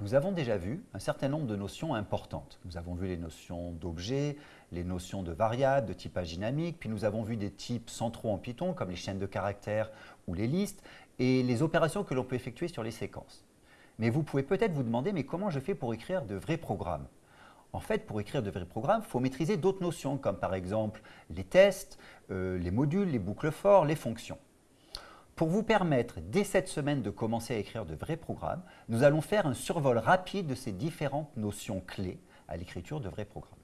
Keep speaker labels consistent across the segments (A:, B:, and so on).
A: Nous avons déjà vu un certain nombre de notions importantes. Nous avons vu les notions d'objets, les notions de variables, de typage dynamique, puis nous avons vu des types centraux en Python, comme les chaînes de caractères ou les listes, et les opérations que l'on peut effectuer sur les séquences. Mais vous pouvez peut-être vous demander, mais comment je fais pour écrire de vrais programmes? En fait, pour écrire de vrais programmes, il faut maîtriser d'autres notions, comme par exemple les tests, euh, les modules, les boucles forts, les fonctions. Pour vous permettre, dès cette semaine, de commencer à écrire de vrais programmes, nous allons faire un survol rapide de ces différentes notions clés à l'écriture de vrais programmes.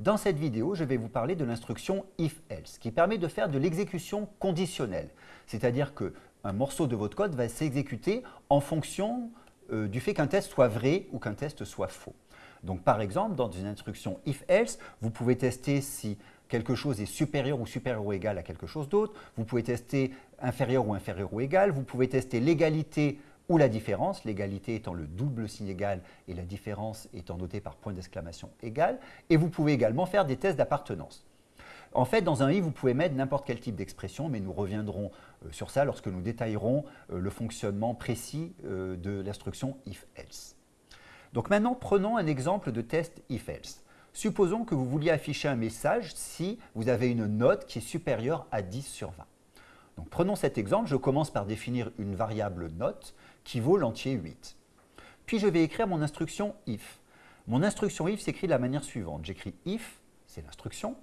A: Dans cette vidéo, je vais vous parler de l'instruction if-else, qui permet de faire de l'exécution conditionnelle, c'est-à-dire qu'un morceau de votre code va s'exécuter en fonction euh, du fait qu'un test soit vrai ou qu'un test soit faux. Donc par exemple, dans une instruction if-else, vous pouvez tester si quelque chose est supérieur ou supérieur ou égal à quelque chose d'autre. Vous pouvez tester inférieur ou inférieur ou égal. Vous pouvez tester l'égalité ou la différence, l'égalité étant le double signe égal et la différence étant notée par point d'exclamation égal. Et vous pouvez également faire des tests d'appartenance. En fait, dans un i, vous pouvez mettre n'importe quel type d'expression, mais nous reviendrons euh, sur ça lorsque nous détaillerons euh, le fonctionnement précis euh, de l'instruction if-else. Donc maintenant, prenons un exemple de test if-else. Supposons que vous vouliez afficher un message si vous avez une note qui est supérieure à 10 sur 20. Donc prenons cet exemple, je commence par définir une variable note qui vaut l'entier 8. Puis je vais écrire mon instruction if. Mon instruction if s'écrit de la manière suivante. J'écris if, c'est l'instruction,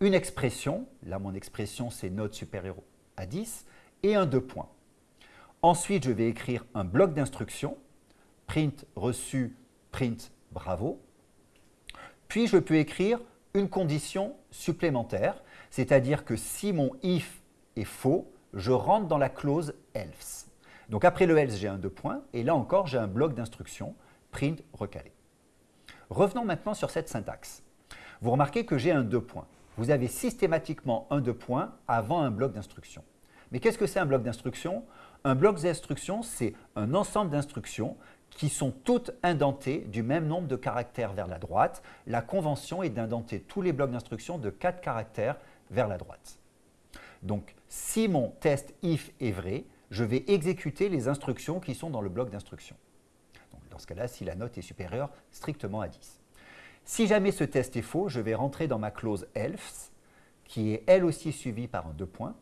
A: une expression, là mon expression c'est note supérieure à 10, et un deux points. Ensuite, je vais écrire un bloc d'instruction, print reçu, print bravo, puis je peux écrire une condition supplémentaire, c'est-à-dire que si mon if est faux, je rentre dans la clause else. Donc après le else, j'ai un deux points, et là encore, j'ai un bloc d'instruction, print recalé. Revenons maintenant sur cette syntaxe. Vous remarquez que j'ai un deux points. Vous avez systématiquement un deux points avant un bloc d'instruction. Mais qu'est-ce que c'est un bloc d'instruction? Un bloc d'instruction, c'est un ensemble d'instructions qui sont toutes indentées du même nombre de caractères vers la droite. La convention est d'indenter tous les blocs d'instruction de 4 caractères vers la droite. Donc, si mon test if est vrai, je vais exécuter les instructions qui sont dans le bloc d'instruction. Dans ce cas-là, si la note est supérieure strictement à 10. Si jamais ce test est faux, je vais rentrer dans ma clause else, qui est elle aussi suivie par un deux points,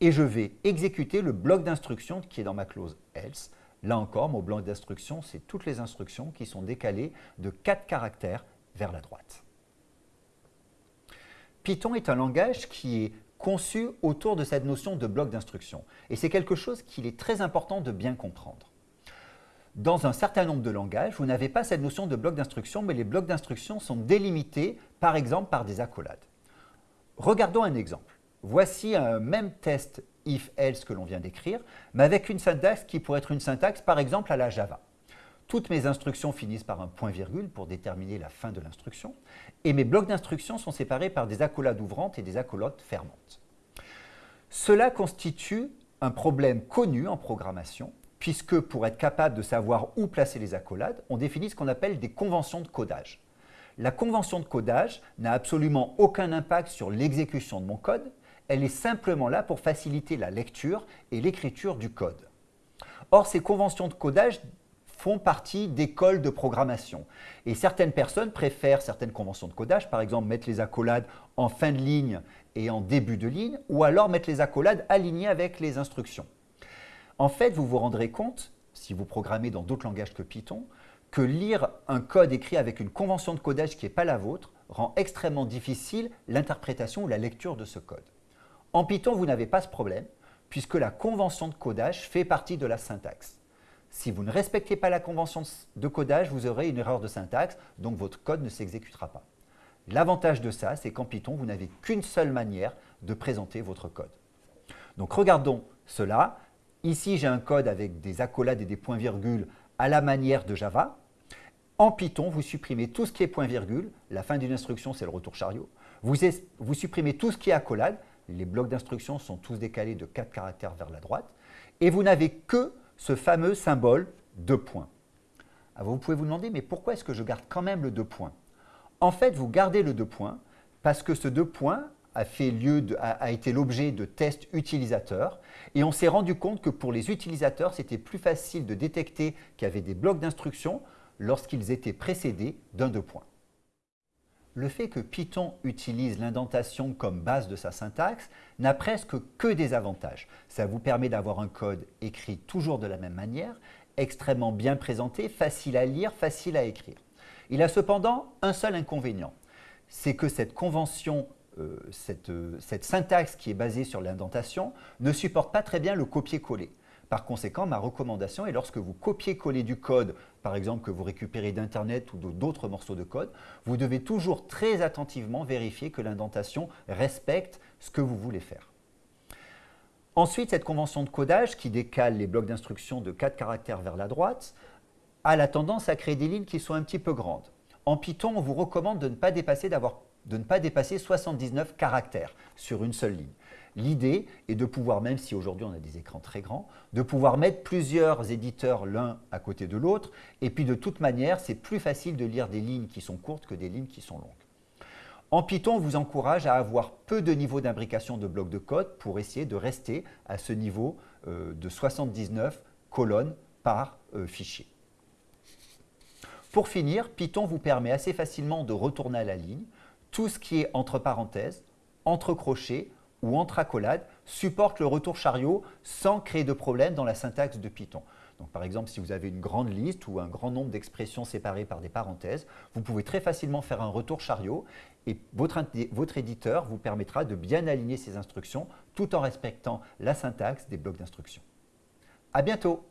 A: et je vais exécuter le bloc d'instruction qui est dans ma clause else, Là encore, mon bloc d'instructions, c'est toutes les instructions qui sont décalées de 4 caractères vers la droite. Python est un langage qui est conçu autour de cette notion de bloc d'instruction. Et c'est quelque chose qu'il est très important de bien comprendre. Dans un certain nombre de langages, vous n'avez pas cette notion de bloc d'instruction, mais les blocs d'instruction sont délimités, par exemple, par des accolades. Regardons un exemple. Voici un même test if-else que l'on vient d'écrire, mais avec une syntaxe qui pourrait être une syntaxe par exemple à la Java. Toutes mes instructions finissent par un point-virgule pour déterminer la fin de l'instruction, et mes blocs d'instructions sont séparés par des accolades ouvrantes et des accolades fermantes. Cela constitue un problème connu en programmation, puisque pour être capable de savoir où placer les accolades, on définit ce qu'on appelle des conventions de codage. La convention de codage n'a absolument aucun impact sur l'exécution de mon code, elle est simplement là pour faciliter la lecture et l'écriture du code. Or, ces conventions de codage font partie d'écoles de programmation. Et certaines personnes préfèrent certaines conventions de codage, par exemple mettre les accolades en fin de ligne et en début de ligne, ou alors mettre les accolades alignées avec les instructions. En fait, vous vous rendrez compte, si vous programmez dans d'autres langages que Python, que lire un code écrit avec une convention de codage qui n'est pas la vôtre rend extrêmement difficile l'interprétation ou la lecture de ce code. En Python, vous n'avez pas ce problème, puisque la convention de codage fait partie de la syntaxe. Si vous ne respectez pas la convention de codage, vous aurez une erreur de syntaxe, donc votre code ne s'exécutera pas. L'avantage de ça, c'est qu'en Python, vous n'avez qu'une seule manière de présenter votre code. Donc regardons cela. Ici, j'ai un code avec des accolades et des points-virgules à la manière de Java. En Python, vous supprimez tout ce qui est point-virgule. La fin d'une instruction, c'est le retour chariot. Vous, vous supprimez tout ce qui est accolade les blocs d'instruction sont tous décalés de 4 caractères vers la droite, et vous n'avez que ce fameux symbole de points. Alors vous pouvez vous demander, mais pourquoi est-ce que je garde quand même le deux points En fait, vous gardez le deux points parce que ce deux points a, fait lieu a, été l'objet de tests utilisateurs et on s'est rendu compte que pour les utilisateurs, c'était plus facile de détecter qu'il y avait des blocs d'instructions lorsqu'ils étaient précédés d'un deux points. Le fait que Python utilise l'indentation comme base de sa syntaxe n'a presque que des avantages. Ça vous permet d'avoir un code écrit toujours de la même manière, extrêmement bien présenté, facile à lire, facile à écrire. Il a cependant un seul inconvénient, c'est que cette convention, euh, euh, cette syntaxe qui est basée sur l'indentation ne supporte pas très bien le copier-coller. Par conséquent, ma recommandation est lorsque vous copiez-collez du code, par exemple que vous récupérez d'Internet ou d'autres morceaux de code, vous devez toujours très attentivement vérifier que l'indentation respecte ce que vous voulez faire. Ensuite, cette convention de codage qui décale les blocs d'instructions de 4 caractères vers la droite a la tendance à créer des lignes qui sont un petit peu grandes. En Python, on vous recommande de ne pas dépasser, de ne pas dépasser 79 caractères sur une seule ligne. L'idée est de pouvoir, même si aujourd'hui on a des écrans très grands, de pouvoir mettre plusieurs éditeurs l'un à côté de l'autre. Et puis de toute manière, c'est plus facile de lire des lignes qui sont courtes que des lignes qui sont longues. En Python, on vous encourage à avoir peu de niveau d'imbrication de blocs de code pour essayer de rester à ce niveau euh, de 79 colonnes par euh, fichier. Pour finir, Python vous permet assez facilement de retourner à la ligne. Tout ce qui est entre parenthèses, entre crochets ou entre accolades supporte le retour chariot sans créer de problème dans la syntaxe de Python. Donc, par exemple, si vous avez une grande liste ou un grand nombre d'expressions séparées par des parenthèses, vous pouvez très facilement faire un retour chariot et votre, éditeur vous permettra de bien aligner ces instructions tout en respectant la syntaxe des blocs d'instructions. À bientôt